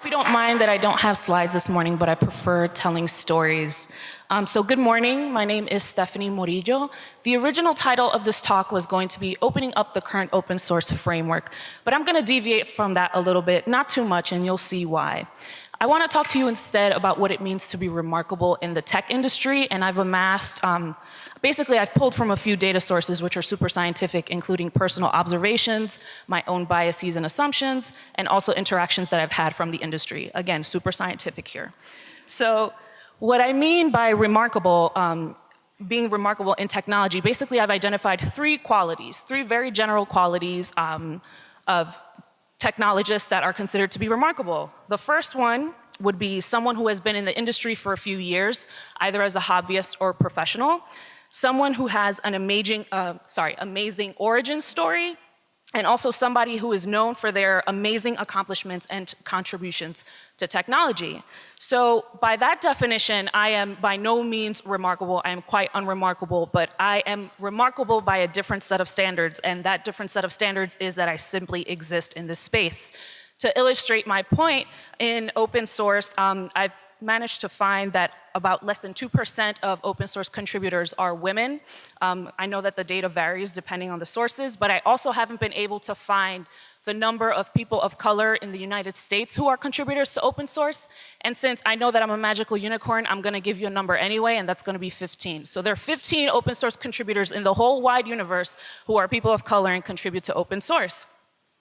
hope you don't mind that I don't have slides this morning, but I prefer telling stories. Um, so good morning, my name is Stephanie Morillo. The original title of this talk was going to be opening up the current open source framework, but I'm gonna deviate from that a little bit, not too much, and you'll see why. I wanna talk to you instead about what it means to be remarkable in the tech industry, and I've amassed um, Basically, I've pulled from a few data sources which are super scientific, including personal observations, my own biases and assumptions, and also interactions that I've had from the industry. Again, super scientific here. So what I mean by remarkable, um, being remarkable in technology, basically I've identified three qualities, three very general qualities um, of technologists that are considered to be remarkable. The first one would be someone who has been in the industry for a few years, either as a hobbyist or professional someone who has an amazing, uh, sorry, amazing origin story, and also somebody who is known for their amazing accomplishments and contributions to technology. So by that definition, I am by no means remarkable. I am quite unremarkable, but I am remarkable by a different set of standards, and that different set of standards is that I simply exist in this space. To illustrate my point, in open source, um, I've managed to find that about less than 2% of open source contributors are women. Um, I know that the data varies depending on the sources, but I also haven't been able to find the number of people of color in the United States who are contributors to open source. And since I know that I'm a magical unicorn, I'm gonna give you a number anyway, and that's gonna be 15. So there are 15 open source contributors in the whole wide universe who are people of color and contribute to open source.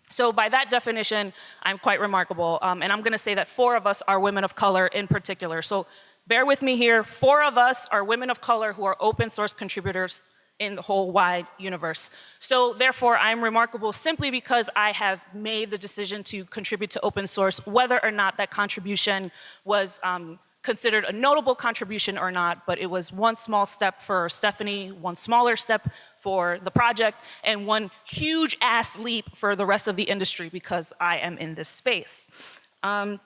So by that definition, I'm quite remarkable. Um, and I'm gonna say that four of us are women of color in particular. So bear with me here, four of us are women of color who are open source contributors in the whole wide universe. So therefore, I'm remarkable simply because I have made the decision to contribute to open source, whether or not that contribution was um, considered a notable contribution or not, but it was one small step for Stephanie, one smaller step for the project, and one huge ass leap for the rest of the industry because I am in this space. Um,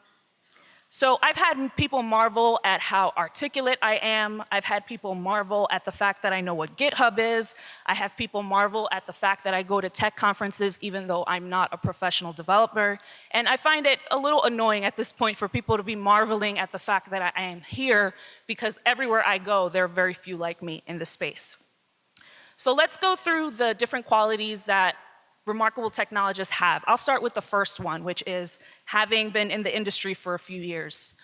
so I've had people marvel at how articulate I am. I've had people marvel at the fact that I know what GitHub is. I have people marvel at the fact that I go to tech conferences even though I'm not a professional developer. And I find it a little annoying at this point for people to be marveling at the fact that I am here because everywhere I go, there are very few like me in the space. So let's go through the different qualities that remarkable technologists have. I'll start with the first one, which is having been in the industry for a few years.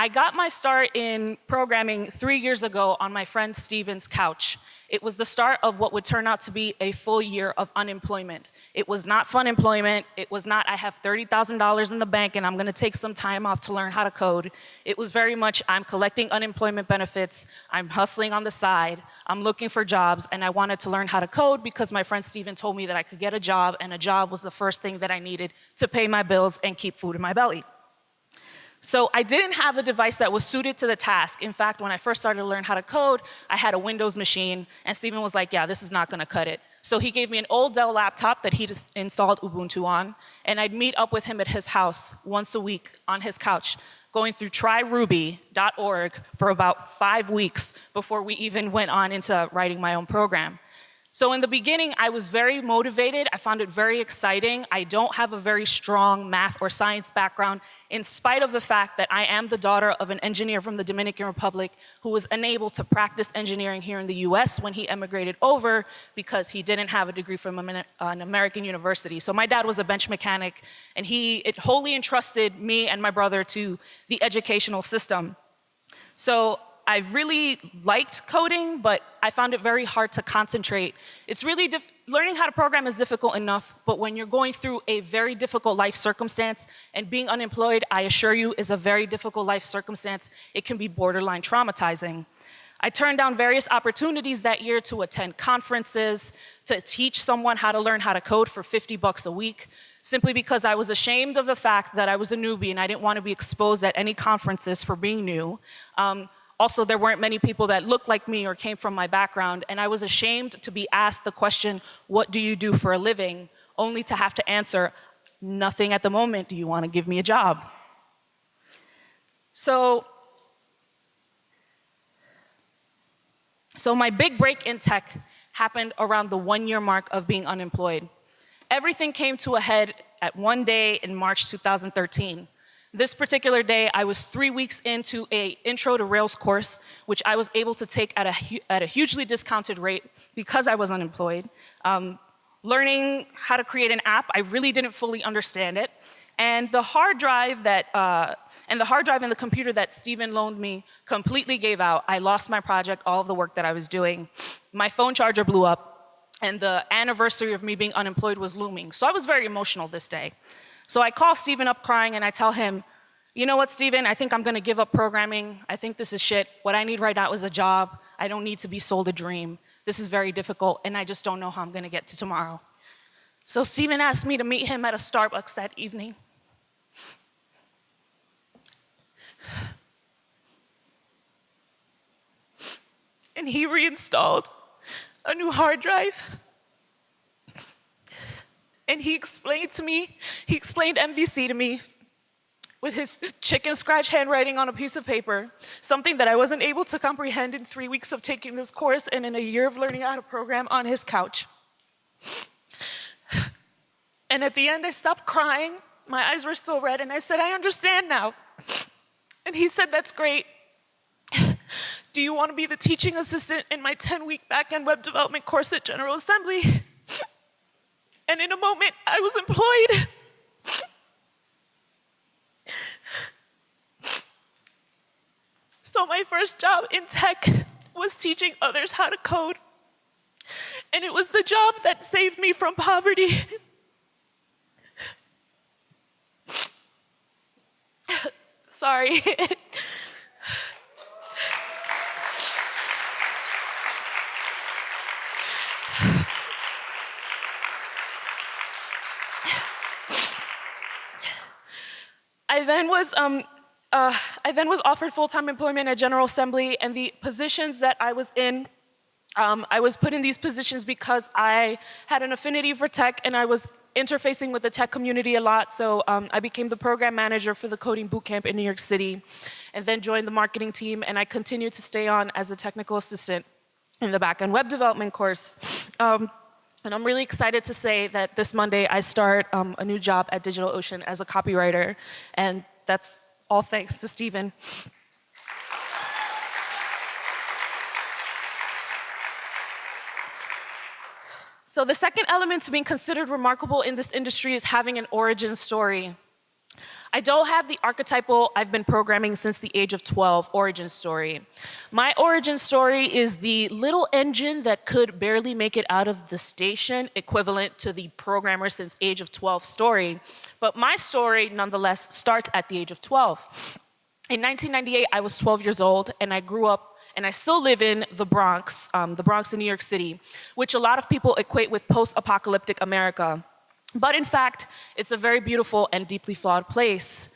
I got my start in programming three years ago on my friend Steven's couch. It was the start of what would turn out to be a full year of unemployment. It was not fun employment. It was not, I have $30,000 in the bank and I'm gonna take some time off to learn how to code. It was very much, I'm collecting unemployment benefits, I'm hustling on the side, I'm looking for jobs, and I wanted to learn how to code because my friend Steven told me that I could get a job and a job was the first thing that I needed to pay my bills and keep food in my belly. So I didn't have a device that was suited to the task. In fact, when I first started to learn how to code, I had a Windows machine, and Steven was like, yeah, this is not gonna cut it. So he gave me an old Dell laptop that he'd installed Ubuntu on, and I'd meet up with him at his house once a week on his couch, going through tryruby.org for about five weeks before we even went on into writing my own program. So in the beginning, I was very motivated. I found it very exciting. I don't have a very strong math or science background, in spite of the fact that I am the daughter of an engineer from the Dominican Republic who was unable to practice engineering here in the US when he emigrated over because he didn't have a degree from an American university. So my dad was a bench mechanic and he wholly entrusted me and my brother to the educational system. So I really liked coding, but I found it very hard to concentrate. It's really, learning how to program is difficult enough, but when you're going through a very difficult life circumstance, and being unemployed, I assure you, is a very difficult life circumstance, it can be borderline traumatizing. I turned down various opportunities that year to attend conferences, to teach someone how to learn how to code for 50 bucks a week, simply because I was ashamed of the fact that I was a newbie and I didn't want to be exposed at any conferences for being new. Um, also, there weren't many people that looked like me or came from my background, and I was ashamed to be asked the question, what do you do for a living? Only to have to answer, nothing at the moment, do you want to give me a job? So, so my big break in tech happened around the one year mark of being unemployed. Everything came to a head at one day in March 2013. This particular day, I was three weeks into a intro to Rails course, which I was able to take at a, at a hugely discounted rate because I was unemployed. Um, learning how to create an app, I really didn't fully understand it. And the hard drive that, uh, and the hard drive and the computer that Stephen loaned me completely gave out. I lost my project, all of the work that I was doing. My phone charger blew up, and the anniversary of me being unemployed was looming. So I was very emotional this day. So I call Steven up crying and I tell him, you know what, Steven, I think I'm gonna give up programming. I think this is shit. What I need right now is a job. I don't need to be sold a dream. This is very difficult and I just don't know how I'm gonna get to tomorrow. So Steven asked me to meet him at a Starbucks that evening. and he reinstalled a new hard drive. And he explained to me, he explained MVC to me with his chicken scratch handwriting on a piece of paper, something that I wasn't able to comprehend in three weeks of taking this course and in a year of learning how to program on his couch. And at the end, I stopped crying. My eyes were still red, and I said, I understand now. And he said, That's great. Do you want to be the teaching assistant in my 10 week backend web development course at General Assembly? And in a moment, I was employed. So my first job in tech was teaching others how to code. And it was the job that saved me from poverty. Sorry. I then was um, uh, I then was offered full-time employment at General Assembly and the positions that I was in, um, I was put in these positions because I had an affinity for tech and I was interfacing with the tech community a lot. So um, I became the program manager for the coding bootcamp in New York City and then joined the marketing team and I continued to stay on as a technical assistant in the backend web development course. Um, and I'm really excited to say that this Monday I start um, a new job at DigitalOcean as a copywriter. And that's all thanks to Stephen. So the second element to being considered remarkable in this industry is having an origin story. I don't have the archetypal I've been programming since the age of 12 origin story. My origin story is the little engine that could barely make it out of the station equivalent to the programmer since age of 12 story. But my story nonetheless starts at the age of 12. In 1998, I was 12 years old and I grew up and I still live in the Bronx, um, the Bronx in New York City, which a lot of people equate with post-apocalyptic America. But in fact, it's a very beautiful and deeply flawed place.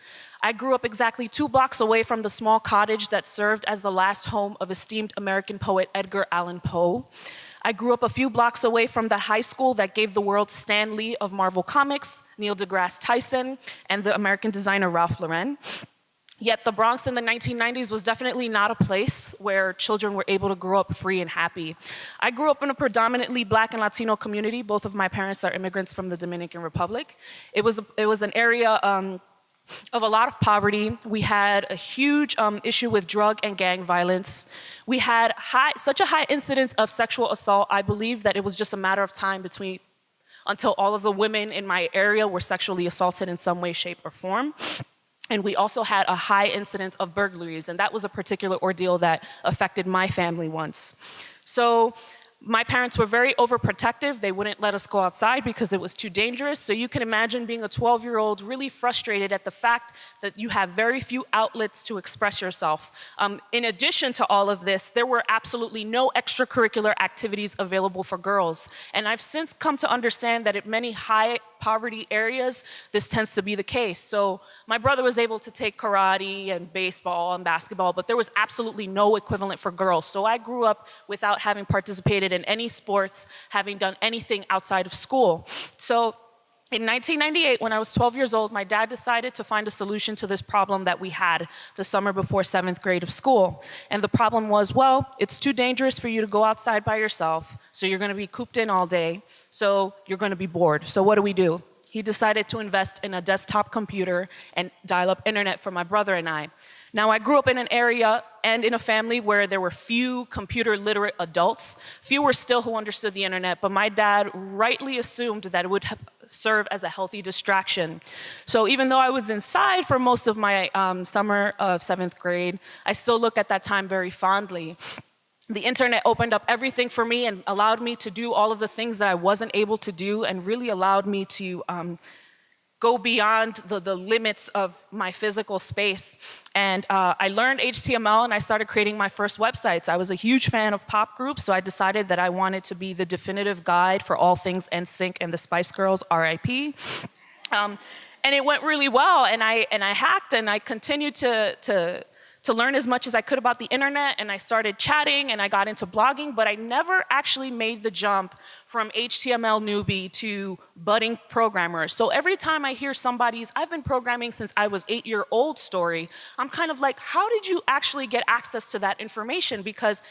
I grew up exactly two blocks away from the small cottage that served as the last home of esteemed American poet Edgar Allan Poe. I grew up a few blocks away from the high school that gave the world Stan Lee of Marvel Comics, Neil deGrasse Tyson, and the American designer Ralph Lauren. Yet the Bronx in the 1990s was definitely not a place where children were able to grow up free and happy. I grew up in a predominantly black and Latino community. Both of my parents are immigrants from the Dominican Republic. It was, it was an area um, of a lot of poverty. We had a huge um, issue with drug and gang violence. We had high, such a high incidence of sexual assault, I believe that it was just a matter of time between until all of the women in my area were sexually assaulted in some way, shape, or form. And we also had a high incidence of burglaries, and that was a particular ordeal that affected my family once. So my parents were very overprotective. They wouldn't let us go outside because it was too dangerous. So you can imagine being a 12 year old really frustrated at the fact that you have very few outlets to express yourself. Um, in addition to all of this, there were absolutely no extracurricular activities available for girls. And I've since come to understand that at many high poverty areas, this tends to be the case. So my brother was able to take karate and baseball and basketball, but there was absolutely no equivalent for girls. So I grew up without having participated in any sports, having done anything outside of school. So in 1998, when I was 12 years old, my dad decided to find a solution to this problem that we had the summer before seventh grade of school. And the problem was, well, it's too dangerous for you to go outside by yourself, so you're gonna be cooped in all day, so you're gonna be bored. So what do we do? he decided to invest in a desktop computer and dial-up internet for my brother and I. Now, I grew up in an area and in a family where there were few computer literate adults. Few were still who understood the internet, but my dad rightly assumed that it would serve as a healthy distraction. So even though I was inside for most of my um, summer of seventh grade, I still look at that time very fondly. The internet opened up everything for me and allowed me to do all of the things that I wasn't able to do and really allowed me to um, go beyond the, the limits of my physical space. And uh, I learned HTML and I started creating my first websites. I was a huge fan of pop groups, so I decided that I wanted to be the definitive guide for all things NSYNC and the Spice Girls, RIP. Um, and it went really well, and I, and I hacked and I continued to, to to learn as much as I could about the internet and I started chatting and I got into blogging, but I never actually made the jump from HTML newbie to budding programmer. So every time I hear somebody's, I've been programming since I was eight year old story, I'm kind of like, how did you actually get access to that information? Because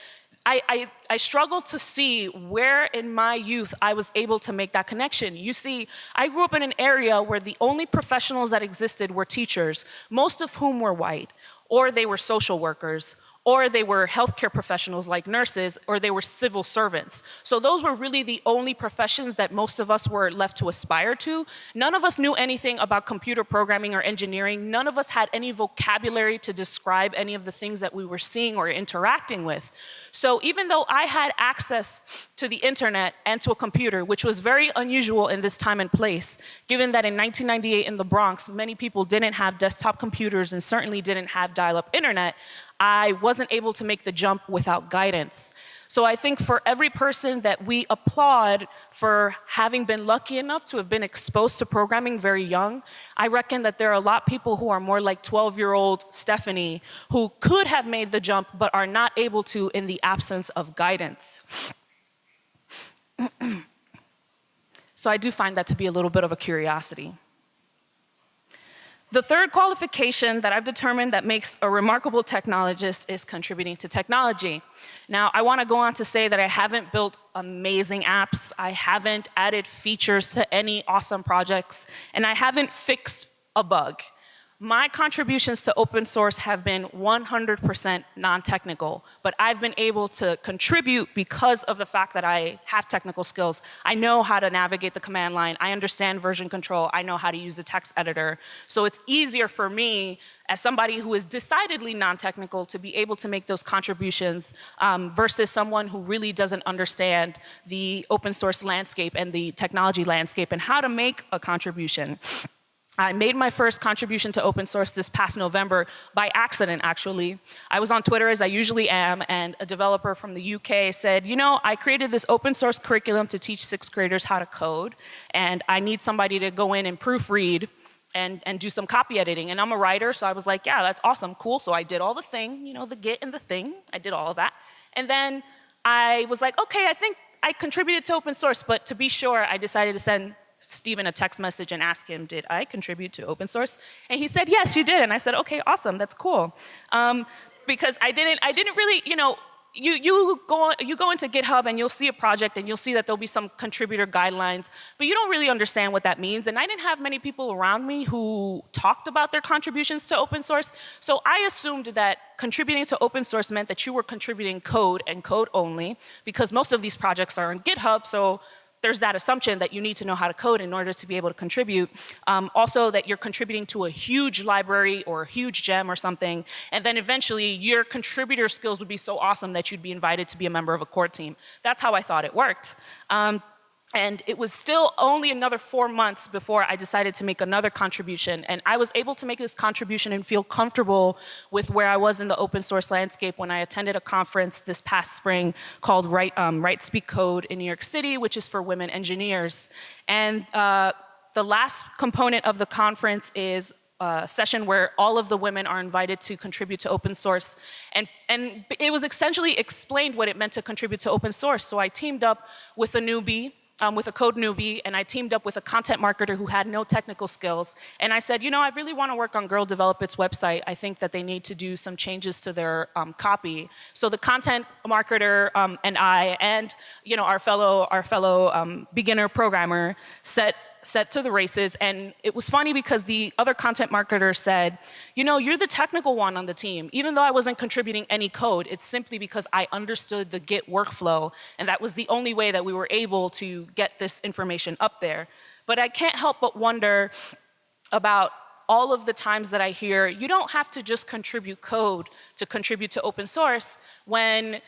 I, I, I, struggle to see where in my youth I was able to make that connection. You see, I grew up in an area where the only professionals that existed were teachers, most of whom were white or they were social workers, or they were healthcare professionals like nurses, or they were civil servants. So those were really the only professions that most of us were left to aspire to. None of us knew anything about computer programming or engineering. None of us had any vocabulary to describe any of the things that we were seeing or interacting with. So even though I had access to the internet and to a computer, which was very unusual in this time and place, given that in 1998 in the Bronx, many people didn't have desktop computers and certainly didn't have dial-up internet, I wasn't able to make the jump without guidance. So I think for every person that we applaud for having been lucky enough to have been exposed to programming very young, I reckon that there are a lot of people who are more like 12-year-old Stephanie who could have made the jump but are not able to in the absence of guidance. so I do find that to be a little bit of a curiosity. The third qualification that I've determined that makes a remarkable technologist is contributing to technology. Now, I wanna go on to say that I haven't built amazing apps, I haven't added features to any awesome projects, and I haven't fixed a bug. My contributions to open source have been 100% non-technical, but I've been able to contribute because of the fact that I have technical skills. I know how to navigate the command line, I understand version control, I know how to use a text editor. So it's easier for me as somebody who is decidedly non-technical to be able to make those contributions um, versus someone who really doesn't understand the open source landscape and the technology landscape and how to make a contribution. I made my first contribution to open source this past November by accident, actually. I was on Twitter, as I usually am, and a developer from the UK said, you know, I created this open source curriculum to teach sixth graders how to code, and I need somebody to go in and proofread and, and do some copy editing. And I'm a writer, so I was like, yeah, that's awesome, cool. So I did all the thing, you know, the git and the thing. I did all of that. And then I was like, okay, I think I contributed to open source, but to be sure, I decided to send Stephen a text message and ask him, did I contribute to open source? And he said, yes, you did. And I said, okay, awesome, that's cool. Um, because I didn't, I didn't really, you know, you, you, go, you go into GitHub and you'll see a project and you'll see that there'll be some contributor guidelines, but you don't really understand what that means. And I didn't have many people around me who talked about their contributions to open source. So I assumed that contributing to open source meant that you were contributing code and code only, because most of these projects are on GitHub, so there's that assumption that you need to know how to code in order to be able to contribute. Um, also that you're contributing to a huge library or a huge gem or something, and then eventually your contributor skills would be so awesome that you'd be invited to be a member of a core team. That's how I thought it worked. Um, and it was still only another four months before I decided to make another contribution. And I was able to make this contribution and feel comfortable with where I was in the open source landscape when I attended a conference this past spring called Write, um, Write Speak Code in New York City, which is for women engineers. And uh, the last component of the conference is a session where all of the women are invited to contribute to open source. And, and it was essentially explained what it meant to contribute to open source. So I teamed up with a newbie um, with a code newbie and I teamed up with a content marketer who had no technical skills. And I said, you know, I really want to work on Girl Develop It's website. I think that they need to do some changes to their um, copy. So the content marketer um, and I and, you know, our fellow, our fellow um, beginner programmer set set to the races. And it was funny because the other content marketer said, you know, you're the technical one on the team. Even though I wasn't contributing any code, it's simply because I understood the Git workflow. And that was the only way that we were able to get this information up there. But I can't help but wonder about all of the times that I hear, you don't have to just contribute code to contribute to open source when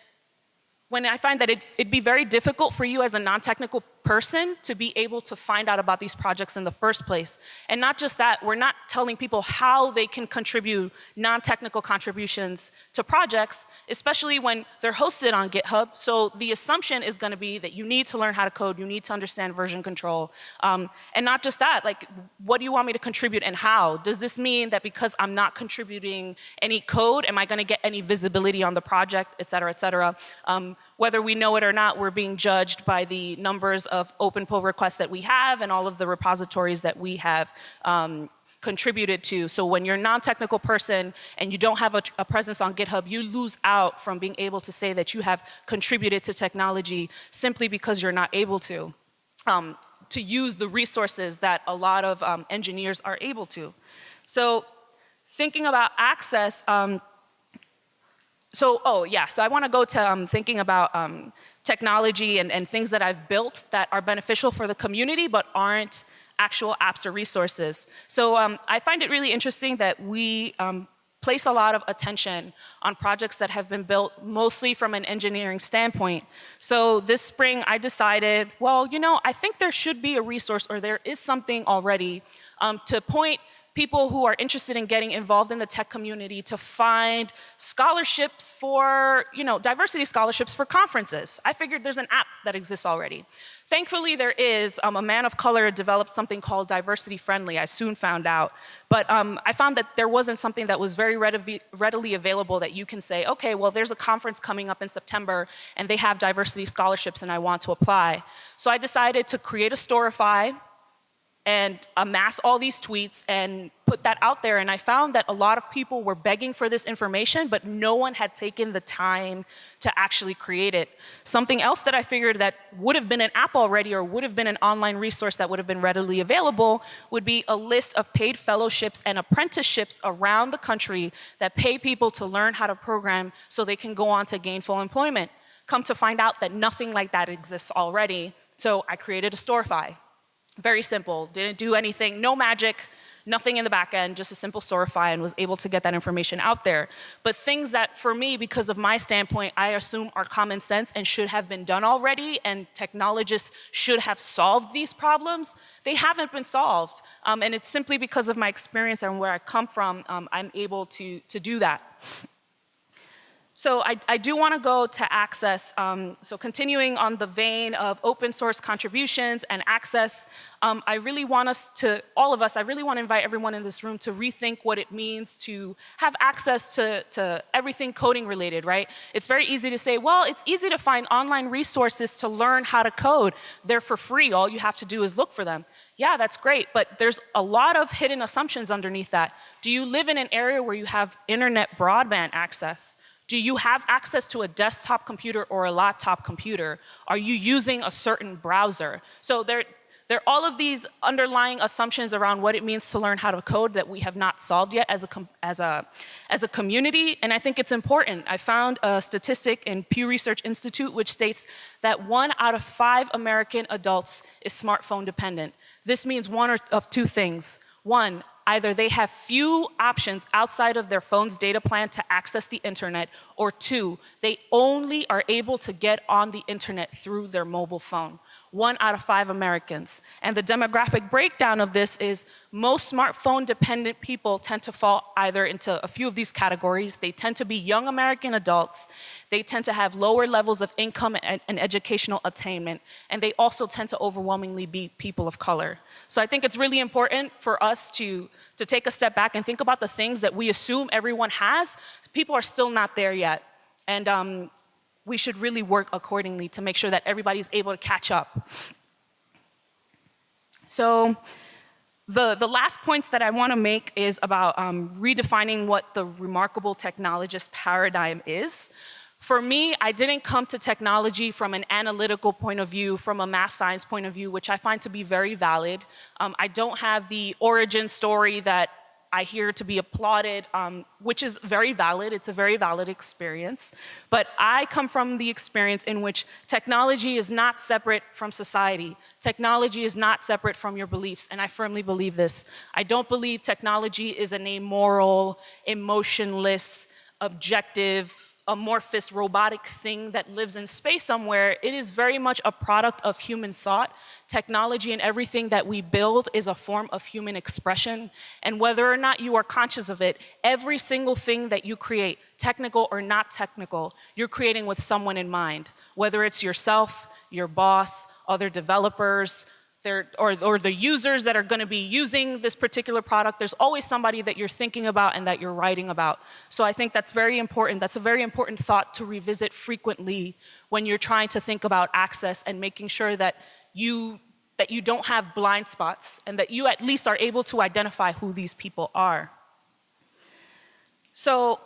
when I find that it, it'd be very difficult for you as a non-technical person to be able to find out about these projects in the first place. And not just that, we're not telling people how they can contribute non-technical contributions to projects, especially when they're hosted on GitHub. So the assumption is gonna be that you need to learn how to code, you need to understand version control. Um, and not just that, like, what do you want me to contribute and how? Does this mean that because I'm not contributing any code, am I gonna get any visibility on the project, et cetera, et cetera? Um, whether we know it or not, we're being judged by the numbers of open pull requests that we have and all of the repositories that we have um, contributed to. So when you're a non-technical person and you don't have a, a, presence on GitHub, you lose out from being able to say that you have contributed to technology simply because you're not able to, um, to use the resources that a lot of um, engineers are able to. So thinking about access, um, so, oh yeah, so I wanna go to um, thinking about um, technology and, and things that I've built that are beneficial for the community but aren't actual apps or resources. So um, I find it really interesting that we um, place a lot of attention on projects that have been built mostly from an engineering standpoint. So this spring I decided, well, you know, I think there should be a resource or there is something already um, to point people who are interested in getting involved in the tech community to find scholarships for, you know, diversity scholarships for conferences. I figured there's an app that exists already. Thankfully, there is. Um, a man of color developed something called Diversity Friendly, I soon found out. But um, I found that there wasn't something that was very readily available that you can say, okay, well, there's a conference coming up in September and they have diversity scholarships and I want to apply. So I decided to create a Storify and amass all these tweets and put that out there. And I found that a lot of people were begging for this information, but no one had taken the time to actually create it. Something else that I figured that would have been an app already or would have been an online resource that would have been readily available would be a list of paid fellowships and apprenticeships around the country that pay people to learn how to program so they can go on to gainful employment. Come to find out that nothing like that exists already. So I created a Storify. Very simple, didn't do anything, no magic, nothing in the back end, just a simple Storify and was able to get that information out there. But things that for me, because of my standpoint, I assume are common sense and should have been done already and technologists should have solved these problems, they haven't been solved. Um, and it's simply because of my experience and where I come from, um, I'm able to, to do that. So I, I do want to go to access. Um, so continuing on the vein of open source contributions and access, um, I really want us to, all of us, I really want to invite everyone in this room to rethink what it means to have access to, to everything coding related, right? It's very easy to say, well, it's easy to find online resources to learn how to code. They're for free. All you have to do is look for them. Yeah, that's great, but there's a lot of hidden assumptions underneath that. Do you live in an area where you have internet broadband access? Do you have access to a desktop computer or a laptop computer? Are you using a certain browser? So there, there are all of these underlying assumptions around what it means to learn how to code that we have not solved yet as a, as a, as a community, and I think it's important. I found a statistic in Pew Research Institute which states that one out of five American adults is smartphone dependent. This means one of two things. One, either they have few options outside of their phone's data plan to access the internet, or two, they only are able to get on the internet through their mobile phone one out of five Americans. And the demographic breakdown of this is most smartphone dependent people tend to fall either into a few of these categories. They tend to be young American adults. They tend to have lower levels of income and, and educational attainment. And they also tend to overwhelmingly be people of color. So I think it's really important for us to, to take a step back and think about the things that we assume everyone has. People are still not there yet. And um, we should really work accordingly to make sure that everybody's able to catch up. So the, the last points that I want to make is about um, redefining what the remarkable technologist paradigm is. For me, I didn't come to technology from an analytical point of view, from a math science point of view, which I find to be very valid. Um, I don't have the origin story that I hear to be applauded, um, which is very valid. It's a very valid experience. But I come from the experience in which technology is not separate from society. Technology is not separate from your beliefs, and I firmly believe this. I don't believe technology is an amoral, emotionless, objective, amorphous robotic thing that lives in space somewhere. It is very much a product of human thought. Technology and everything that we build is a form of human expression. And whether or not you are conscious of it, every single thing that you create, technical or not technical, you're creating with someone in mind. Whether it's yourself, your boss, other developers, or, or the users that are gonna be using this particular product, there's always somebody that you're thinking about and that you're writing about. So I think that's very important. That's a very important thought to revisit frequently when you're trying to think about access and making sure that you, that you don't have blind spots and that you at least are able to identify who these people are. So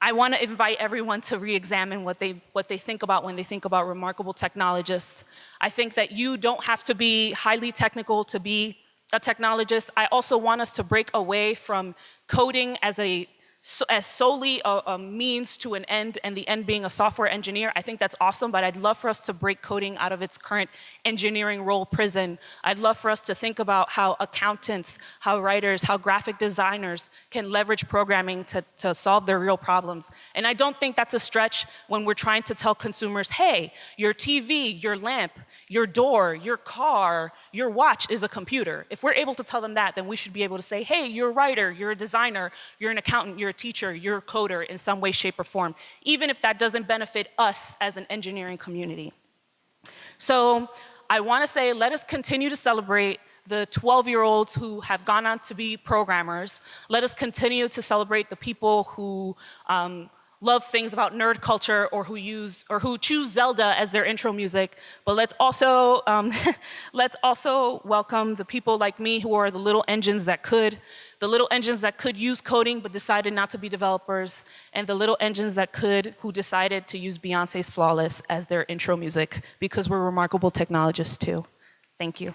I want to invite everyone to re-examine what they, what they think about when they think about remarkable technologists. I think that you don't have to be highly technical to be a technologist. I also want us to break away from coding as a so, as solely a, a, means to an end and the end being a software engineer, I think that's awesome, but I'd love for us to break coding out of its current engineering role prison. I'd love for us to think about how accountants, how writers, how graphic designers can leverage programming to, to solve their real problems. And I don't think that's a stretch when we're trying to tell consumers, hey, your TV, your lamp, your door, your car, your watch is a computer. If we're able to tell them that, then we should be able to say, hey, you're a writer, you're a designer, you're an accountant, you're a teacher, you're a coder in some way, shape, or form, even if that doesn't benefit us as an engineering community. So I want to say, let us continue to celebrate the 12-year-olds who have gone on to be programmers. Let us continue to celebrate the people who um, love things about nerd culture or who use or who choose Zelda as their intro music. But let's also um, let's also welcome the people like me who are the little engines that could, the little engines that could use coding but decided not to be developers, and the little engines that could who decided to use Beyonce's Flawless as their intro music because we're remarkable technologists too. Thank you.